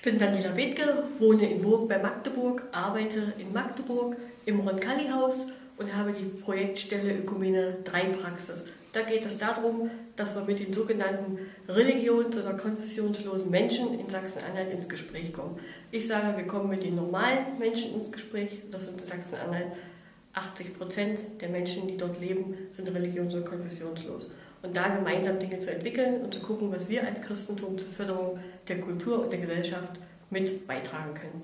Ich bin Daniela Bethke, wohne in Burg bei Magdeburg, arbeite in Magdeburg im Roncalli-Haus und habe die Projektstelle Ökumene 3 Praxis. Da geht es darum, dass wir mit den sogenannten religions- oder konfessionslosen Menschen in Sachsen-Anhalt ins Gespräch kommen. Ich sage, wir kommen mit den normalen Menschen ins Gespräch. Das sind in Sachsen-Anhalt 80 Prozent der Menschen, die dort leben, sind religions- und konfessionslos und da gemeinsam Dinge zu entwickeln und zu gucken, was wir als Christentum zur Förderung der Kultur und der Gesellschaft mit beitragen können.